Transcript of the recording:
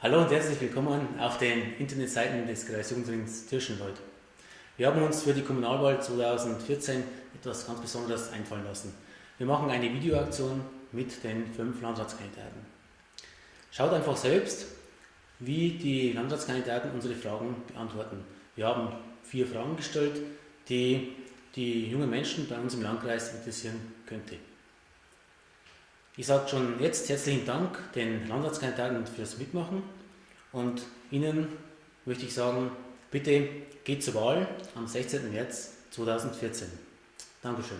Hallo und herzlich willkommen auf den Internetseiten des Kreisjugendrings Tirschenwald. Wir haben uns für die Kommunalwahl 2014 etwas ganz Besonderes einfallen lassen. Wir machen eine Videoaktion mit den fünf Landratskandidaten. Schaut einfach selbst, wie die Landratskandidaten unsere Fragen beantworten. Wir haben vier Fragen gestellt, die die jungen Menschen bei uns im Landkreis interessieren könnte. Ich sage schon jetzt herzlichen Dank den Landratskandidaten fürs Mitmachen und Ihnen möchte ich sagen, bitte geht zur Wahl am 16. März 2014. Dankeschön.